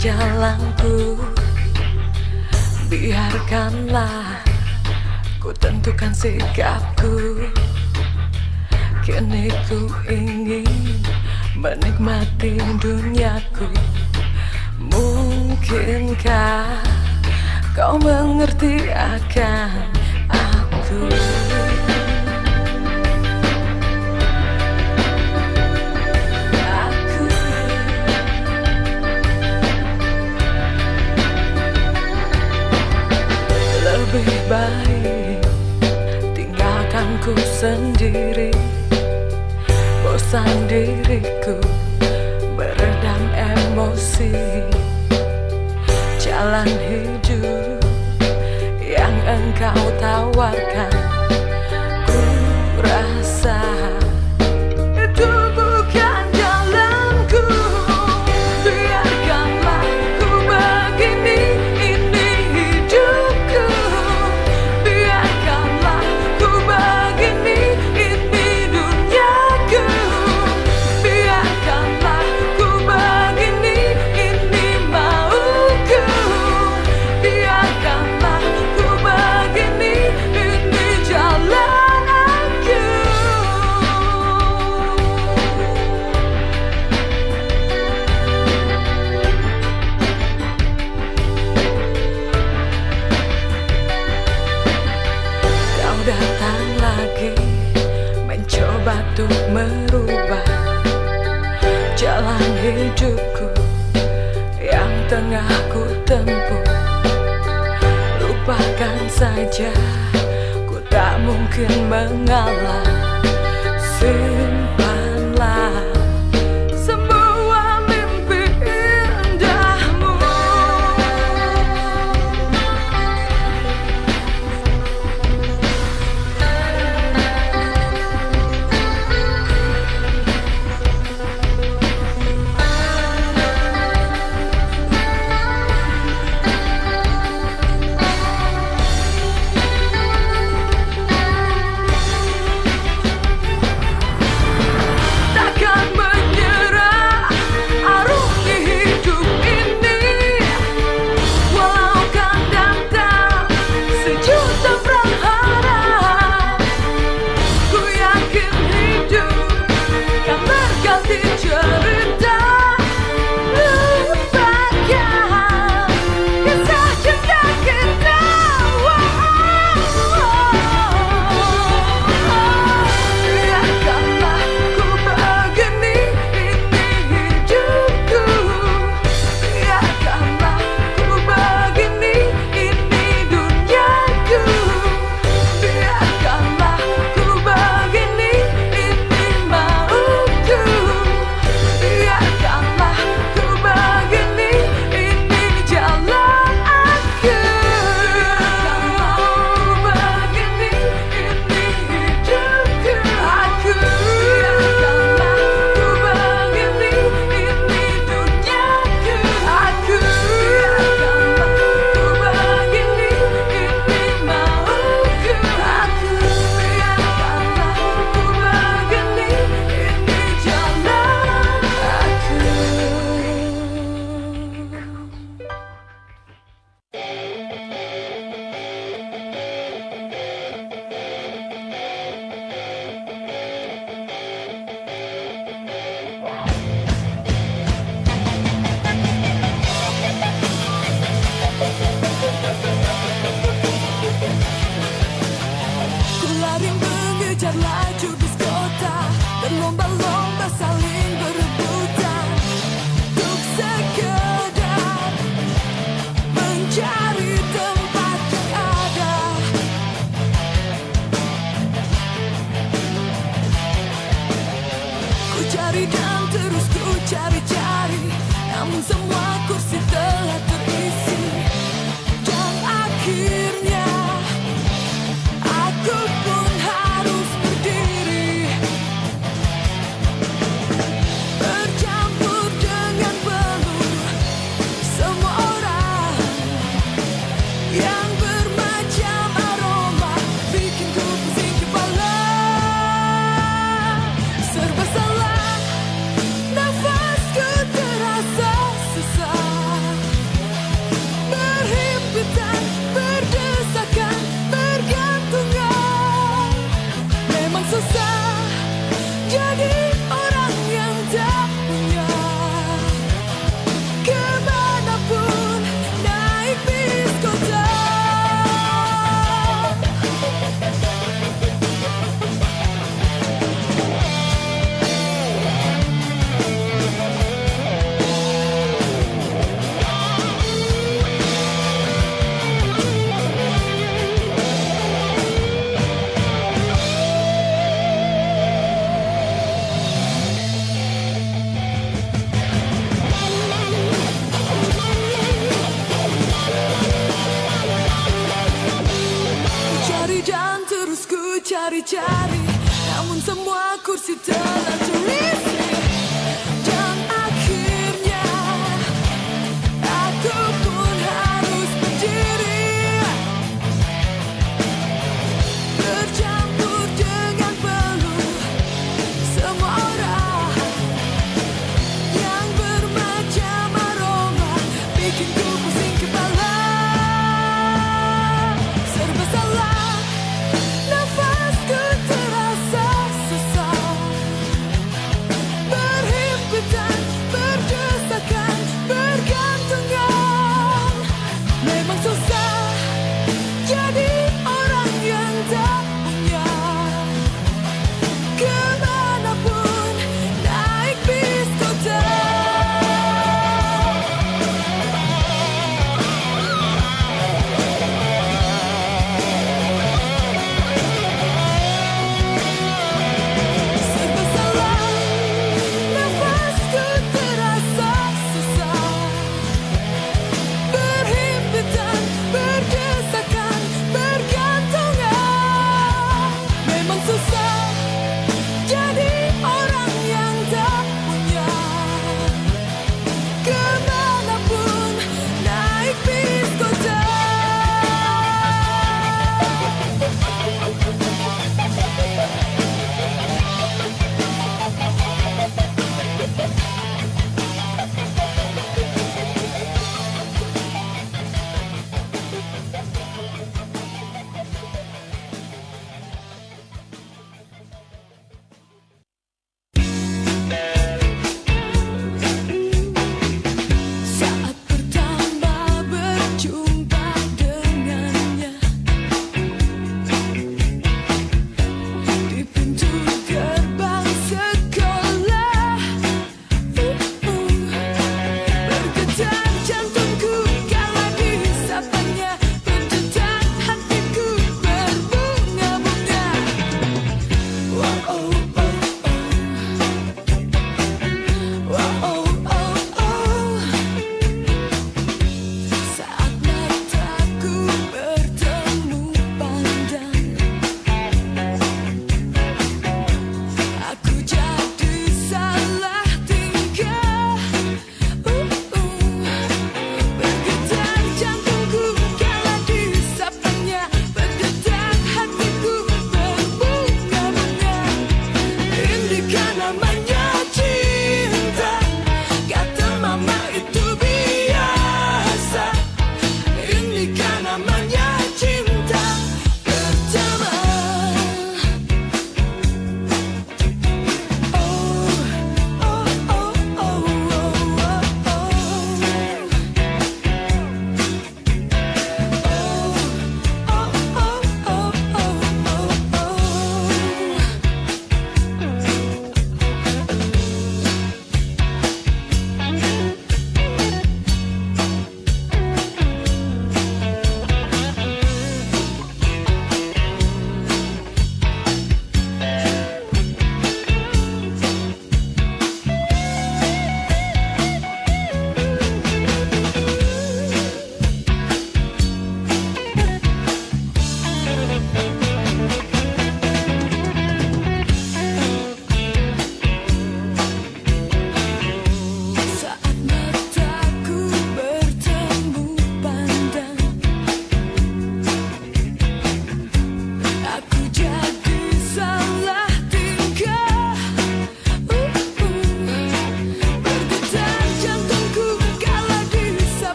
jalanku Biarkanlah ku tentukan sikapku. Kini ku ingin menikmati duniaku. Mungkinkah kau mengerti akan aku baik tinggalkan ku sendiri. Bosan diriku. Beredam emosi. Jalan hidup yang engkau tawarkan. Ku saja, ku tak mungkin mengalah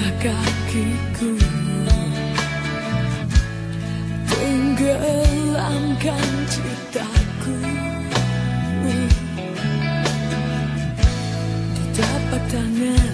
langkah kakiku Tenggelamkan citaku Di tapak tangan